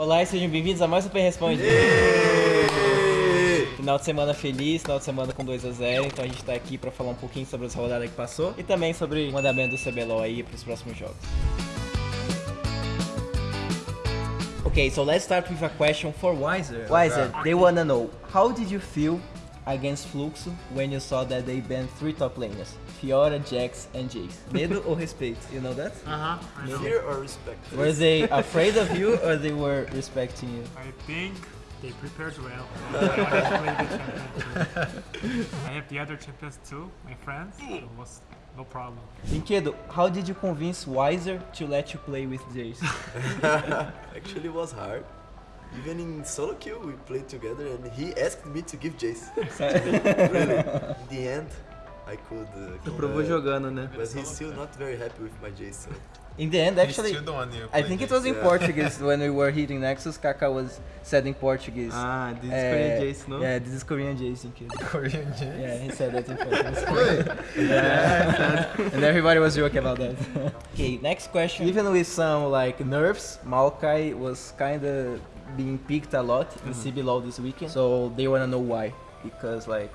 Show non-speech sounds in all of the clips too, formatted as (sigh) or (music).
Olá e sejam bem-vindos a mais Super Responde. Final de semana feliz, final de semana com 2 a 0 então a gente tá aqui pra falar um pouquinho sobre essa rodada que passou e também sobre o mandamento do CBLOL aí pros próximos jogos. Okay, so let's start with a question for Wiser. Wiser, they wanna know, how did you feel against Fluxo when you saw that they banned three top laners? Fiora, Jax, and Jace. Medo or respeito? You know that? Uh-huh. Know. Fear or respect? Were they afraid of you or they were respecting you? I think they prepared well. (laughs) I want to play the champion too. I have the other champions too, my friends. It was no problem. Brinquedo, how did you convince Wiser to let you play with Jace? (laughs) Actually, it was hard. Even in solo queue, we played together, and he asked me to give Jace. (laughs) really. In the end, I could. Uh, Provou uh, jogando, né? But he's still not very happy with my Jace. So. In the end, actually, still don't want you to I think it was in Yeah. Portuguese (laughs) when we were hitting Nexus. Kaka was said in Portuguese. Ah, this is eh, Korean Jace, não? Yeah, this is Korean Jace, Brinquedo. Korean Jace. Yeah, he said that in (laughs) Portuguese. yeah. (laughs) and everybody was joking about that. okay, next question. Even with some like nerfs, Maokai was kind of being picked a lot in CBLOL this weekend. So they wanna know why. Because like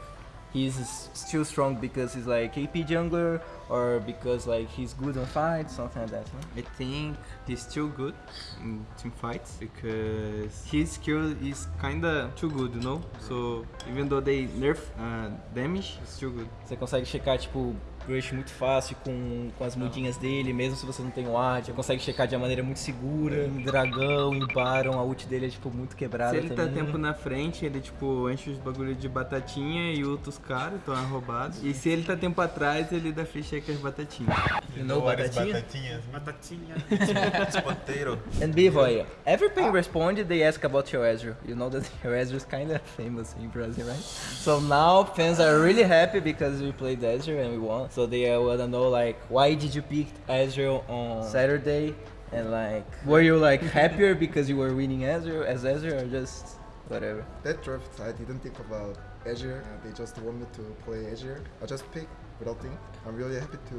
he's still strong because he's like AP jungler or because like he's good on fights, something like that. no? I think he's still good in team fights because his skill is kinda too good, you know? So even though they nerf uh, damage, it's still good. Você consegue checar, tipo, Rush muito fácil com, com as mudinhas dele, mesmo se você não tem o. Você consegue checar de uma maneira muito segura. Em dragão, em Baron, a ult dele é, tipo, muito quebrada Se ele tá também. tempo na frente, ele tipo enche os bagulho de batatinha e ulta os caras, então é roubado. E se ele tá tempo atrás, ele dá free check as batatinhas. You know batatinha? batatinhas? Batatinha. (laughs) Potato. And Bivoy, every ping responded, they ask about your Ezreal. You know that (laughs) your Ezreal is kind of famous in Brazil, right? So now fans are really happy because we played Ezreal and we won. So they uh, wanna know like, why did you pick Ezreal on Saturday? And like, were you like (laughs) happier because you were winning Ezreal as Ezreal or just whatever? That draft, I didn't think about Azure. Uh, they just want me to play Azure. I just picked without thinking. I'm really happy to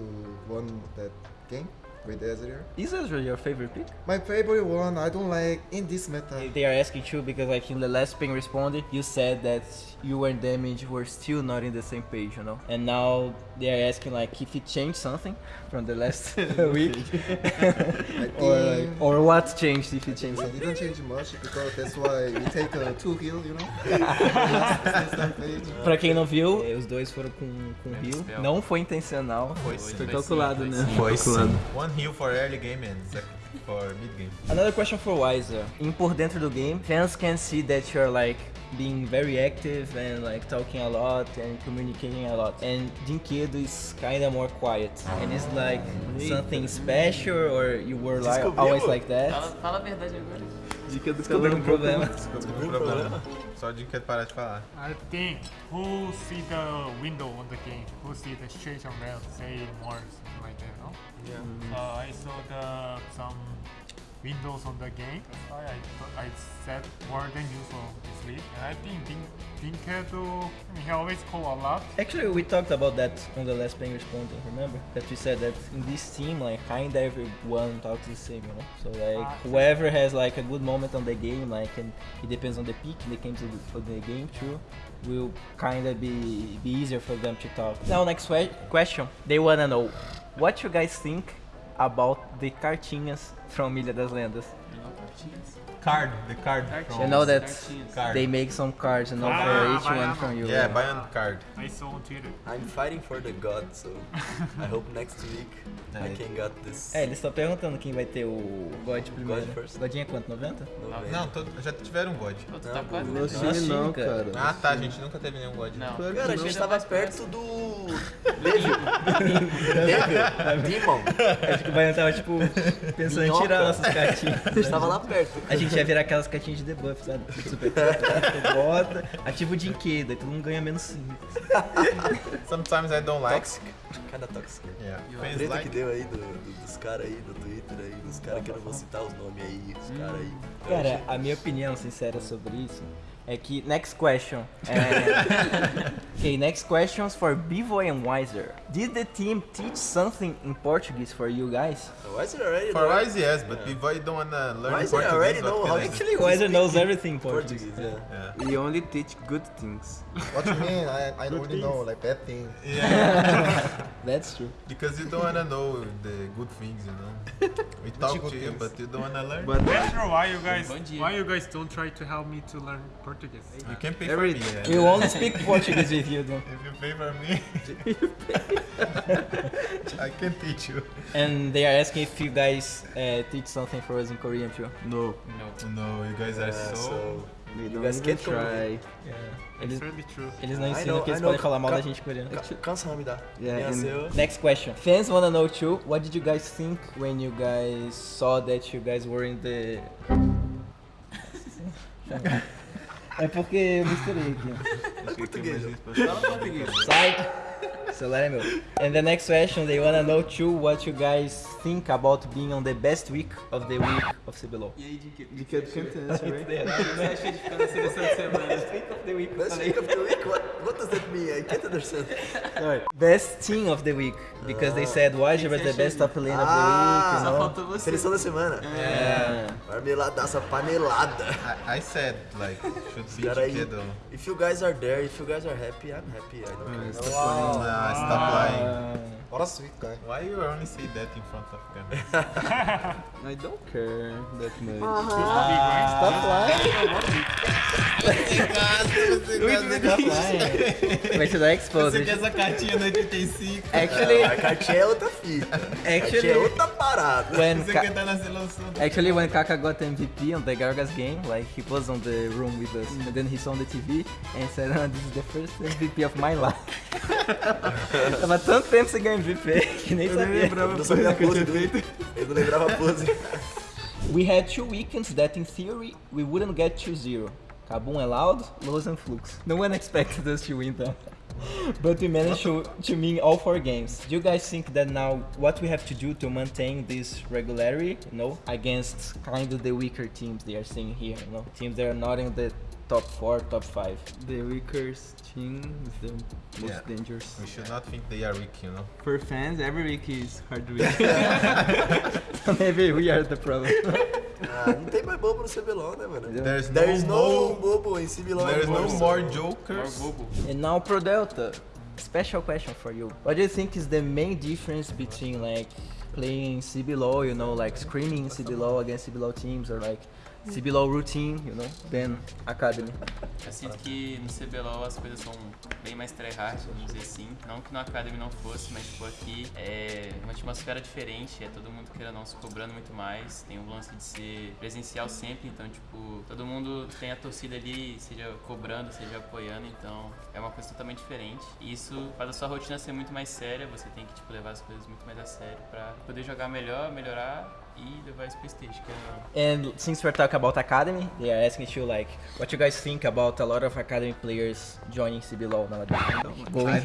won that game with Azure. Is Ezreal your favorite pick? My favorite one, I don't like in this meta. They are asking too because like in the last ping responded, you said that you and Damage were still not in the same page, you know. And now they are asking like if it changed something from the last (laughs) week, (laughs) or like, or what changed if it changed it something. didn't change much because that's why we take a two heal, you know. (laughs) Pra quem não viu, eh, os dois foram com, com heal. Não foi intencional. Foi Foi sim, calculado, foi né? sim. Foi calculado. One heal for early game and for mid game. Another question for Wiser. In por dentro do game, fans can see that you're like being very active and like talking a lot and communicating a lot. And Dinkedo is kinda more quiet. And it's like something special or you were like always like that? Fala, fala a verdade agora. Dica do Descobriu um problema. Não problema. Só de que parar de falar. I think who see the window on the game, who see the situation well, say more something like that, no? Yeah. Uh, I saw the some windows on the game. That's why I I said more than usual this week. And I think Din Dinkedo, I mean, he always call a lot. Actually, we talked about that on the last playing responding. Remember that we said that in this team, like kinda everyone talks the same, you know. So like Ah. whoever has like a good moment on the game, like and it depends on the pick, they came to the, for the game too, will kinda be be easier for them to talk. Now next que- question, they wanna know what you guys think about the cartinhas from Ilha das Lendas. Card, the card. Cartinhas. from- You know that Cartinhas. Card. they make some cards, you know, Ah, for each one from you. Yeah, buy on card. I saw on Twitter. I'm fighting for the god, so (laughs) I hope next week I Nice. can get this. É, eles estão perguntando quem vai ter o God primeiro. first. Godinha é quanto? 90? novembro. Não, todo- já tiveram um God. Tu tá quase né? time não, cara. Ah tá, a gente nunca teve nenhum God. Não. Cara, a não. gente tava perto do. Devil. Devil. Demon. Acho que o Baiano tava, tipo, pensando em tirar nossas cartinhas. A gente tava lá perto. A gente ia virar aquelas cartinhas de debuff, sabe? Super (laughs) tu bota, ativa o Dinquedo, aí todo mundo ganha menos 5. Sometimes I don't like. Tóxico. Cada tóxico. Yeah. A treta like. que deu aí do- do- dos caras aí do Twitter aí, dos caras que eu não vou citar os nomes aí, os caras aí. Cara, a minha opinião sincera sobre isso É que next question. É, (laughs) okay, next questions for Bivoy and Wiser. Did the team teach something in Portuguese for you guys? Why is it already For know Wise, yes, but Pivoy don't wanna learn Wise Portuguese. already know how I to do? Actually, Wiser knows everything Portuguese. Portuguese? Yeah. Yeah. (laughs) We only teach good things. (laughs) What do you mean? I, I already know like bad things. Yeah, That's true. because you don't wanna know the good things, you know. We talk good to you, but you don't wanna learn. But Pedro, why you guys why you guys don't try to help me to learn Portuguese? You can pay Every- for me. We Yeah. only speak Portuguese with you, though. If you pay for me, (laughs) I can teach you. And they are asking if you guys uh, teach something for us in Korean too. no, No. No, you guys are Yeah, so. so we don't guys even can't come try. Eles, It's really true. eles não I ensinam know- que eles I know podem falar mal da ca- gente em coreano. ca- cansa me dá. Yeah, and- Nasceu. Next question. Fans wanna know too, what did you guys think when you guys saw that you guys were in the... (laughs) É porque eu misturei aqui. Português. Sai! Celular é meu. And the next question, they wanna know too what you guys think about being on the best week of the week of CBLOL. E aí, de que, de que cantante, right? Você acha de ficar na seleção de semana? Best week of the week? What, what does that mean? I can't understand. (laughs) Sorry. Best team of the week, because they said Wiser was the best top lane of the Ah, week, you Só know? faltou você. Seleção da semana. Yeah. Marmeladaça panelada. I, I said like should be Cara. Chiquedo. If you guys are there, if you guys are happy, I'm happy. I don't Ah, care. stop Nah, stop lying. Uh, What a sweet guy. Why you only say that in front of camera? I don't care that much. stop lying. Stop lying. Vai te dar exposed. essa cartinha no 85. Actually, A cartinha é outra fita. A cartinha é actually, outra parada. when Ka- tá na seleção. Actually, when Kaka got MVP on the Gargas game, like he was on the room with us, and then he saw on the TV and said, oh, "This is the first MVP of my life." Tava tanto tempo sem ganhar MVP que (laughs) nem sabia. Eu não (laughs) sabia a pose dele. Eu não lembrava a pose. We had two weekends that, in theory, we wouldn't get 2-0. Kabum and Loud, Lows and Flux. No one expected us to win them. But we managed to, to win all four games. Do you guys think that now what we have to do to maintain this regularity, you know, against kind of the weaker teams they are seeing here, you know, teams that are not in the top four, top five? The weakest team is the most Yeah. dangerous. We should not think they are weak, you know. For fans, every week is hard (laughs) week. (laughs) Maybe we are the problem. (laughs) Ah, não tem mais bobo no CBLOL, né, mano? There's There is no, no bobo em CBLOL. there's no anymore. more More jokers. bobo. And now Pro Delta, special question for you. What do you think is the main difference between like playing CBLOL, you know, like screaming CBLOL against CBLOL teams or like CBLOL routine, you know, than Academy? Eu sinto que no CBLOL as coisas são bem mais tryhard, vamos dizer assim. Não que no Academy não fosse, mas tipo aqui é uma atmosfera diferente, é todo mundo querendo não se cobrando muito mais. Tem o lance de ser presencial sempre, então tipo, todo mundo tem a torcida ali, seja cobrando, seja apoiando, então é uma coisa totalmente diferente. E isso faz a sua rotina ser muito mais séria, você tem que tipo, levar as coisas muito mais a sério pra poder jogar melhor, melhorar e levar isso pro stage, que é And since we're talking about Academy, they are asking you like what you guys think about a lot of Academy players joining CBLOL nowadays. I don't like.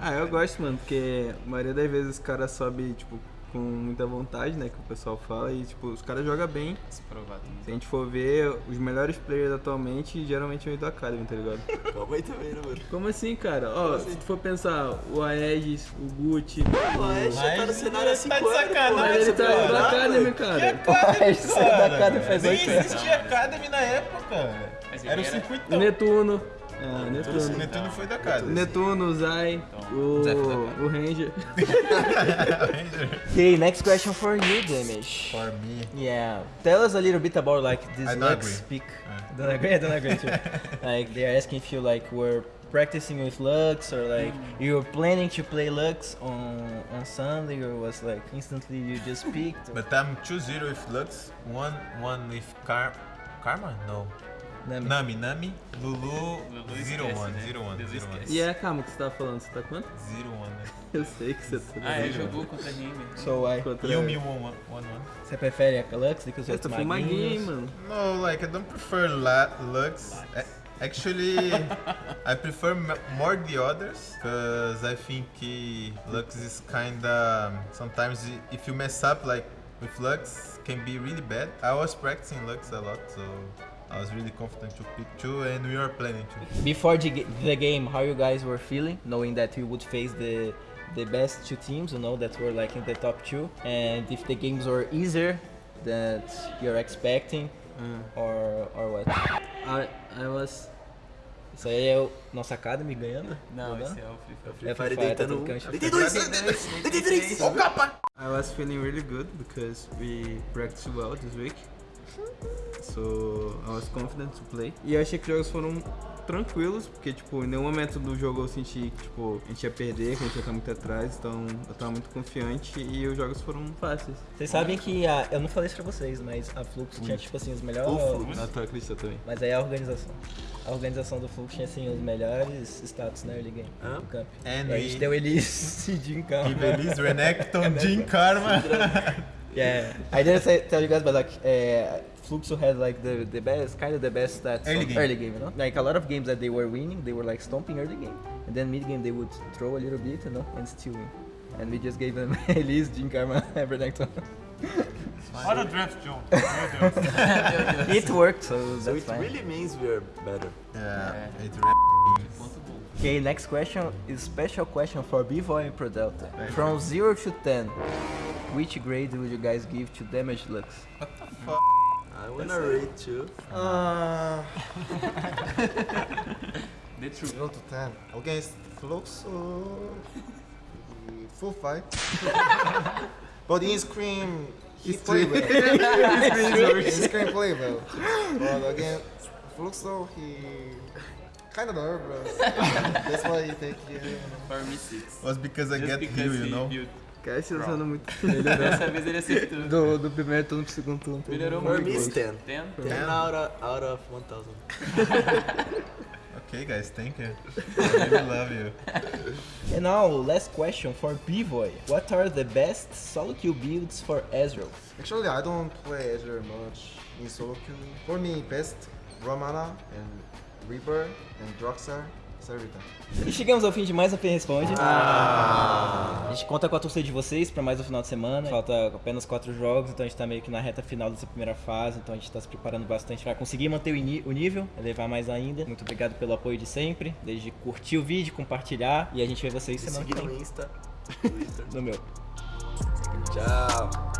ah, eu gosto, mano, porque a maioria das vezes os caras sobe, tipo, com muita vontade, né, que o pessoal fala, e, tipo, os caras jogam bem. se provar também. Se a gente for ver, os melhores players atualmente geralmente vêm do Academy, tá ligado? (laughs) Calma aí também, né, mano? Como assim, cara? Ó, se tu for pensar, o Aegis, o Gucci, O já tá no cenário há 5 tá de anos, sacanagem, pô. mas ele tá do Academy, cara. Isso é da Academy faz Nem oito anos. existia Academy na época. O era- O circuitão. Netuno. É, O Netuno. Netuno foi da casa. O Netuno, o Zai, o, o Ranger. (laughs) Okay, (laughs) next question for you, Damage. For me. Yeah, tell us a little bit about like this I don't Lux pick. (laughs) Don't agree? I don't agree too. like they are asking if you like were practicing with Lux or like you were planning to play Lux on on Sunday or was like instantly you just picked. But I'm 2-0 with Lux, 1-1 with Car Karma? No. Nami. Nami, Nami, Lulu, Lulu 0-1, esquece, 0-1, né? 0-1, Lulu 0-1. esquece. E é, calma, o que você tava falando? Você tá quanto? 0-1, né? (laughs) Eu sei que você tá Ah, ele jogou contra a Remy. So I. contra... Yumi 1-1. Você prefere a Lux because Você it's foi maguinho, hein, maguinhos? mano. No, like I don't prefer la Lux. A- Actually, I prefer m- more the others because I think uh, Lux is kinda sometimes i- if you mess up like with Lux can be really bad. I was practicing Lux a lot, so I was really confident to pick two, and we were planning to. Before the, the game, how you guys were feeling, knowing that you would face the the best two teams, you know, that were like in the top two, and if the games were easier that you're expecting, Uh, or or what? I, I was Isso aí é o nosso Academy ganhando? Não, Jogando? esse é o Free Fire. Free É Fire Free Fire, tá deitando tudo um. cancha. Deitei dois! Deitei o capa! I was feeling really good because we practiced well this week. So I was confident to play. E eu achei que os jogos foram tranquilos, porque tipo, em nenhum momento do jogo eu senti que tipo, a gente ia perder, que a gente ia estar muito atrás, então eu tava muito confiante e os jogos foram fáceis. Vocês sabem que a, eu não falei isso pra vocês, mas a Flux tinha tipo assim os melhores. Na tua acredita também. Mas aí a organização. A organização do Flux tinha assim os melhores status na early game Hã? do camp. And E a gente we deu eles (laughs) de campo. give Elise, Renekton, Jim Karma. (laughs) Yeah, I didn't say, tell you guys, but like, uh, Fluxo had like the, the best, kind of the best stats Early game. early game, you know? Like a lot of games that they were winning, they were like stomping early game, and then mid game they would throw a little bit, you know, and still win. And we just gave them (laughs) Elise, Jin Karma, Everton. Olha o draft, John. It worked, so So it fine. really means we are better. Yeah, É. it really Okay, next question is special question for Bivoy and Prodelta. From 0 to 10, which grade would you guys give to Damage Lux? I wanna rate too. Uh, (laughs) The truth. 0 to 10. Against Fluxo, he full fight. (laughs) but in Scream, he play well. (laughs) in Scream play well. But against Fluxo, he kind of nervous. That's why he take you. For me, six. was because I Just get because heal, you he know. Cara, tá usando muito. (laughs) Dessa vez ele acertou. Do, do primeiro turno pro segundo turno. Melhorou muito. me it's 10. Ten? 10 out of, out of 1000. Okay, guys, thank you. I really love you. And now, last question for Bivoy. What are the best solo queue builds for Ezreal? Actually, I don't play Azure much in solo queue. For me, best Ramana and Reaper and Droxar, Servita. E chegamos ao fim de mais um P Responde. A gente conta com a torcida de vocês para mais um final de semana. Falta apenas quatro jogos, então a gente tá meio que na reta final dessa primeira fase. Então a gente tá se preparando bastante para conseguir manter o, o nível, elevar mais ainda. Muito obrigado pelo apoio de sempre, desde curtir o vídeo, compartilhar. E a gente vê vocês Me semana que seguir no vem. Insta. (laughs) No meu. Tchau.